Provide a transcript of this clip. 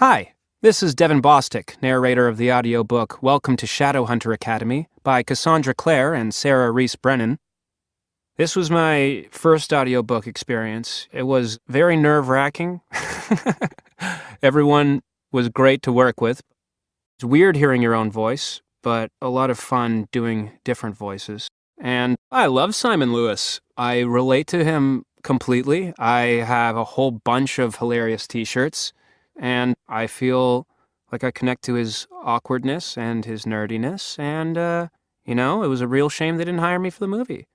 Hi, this is Devon Bostick, narrator of the audiobook Welcome to Shadowhunter Academy by Cassandra Clare and Sarah Rees Brennan. This was my first audiobook experience. It was very nerve wracking. Everyone was great to work with. It's weird hearing your own voice, but a lot of fun doing different voices. And I love Simon Lewis. I relate to him completely. I have a whole bunch of hilarious t shirts, and I feel like I connect to his awkwardness and his nerdiness. And, uh, you know, it was a real shame they didn't hire me for the movie.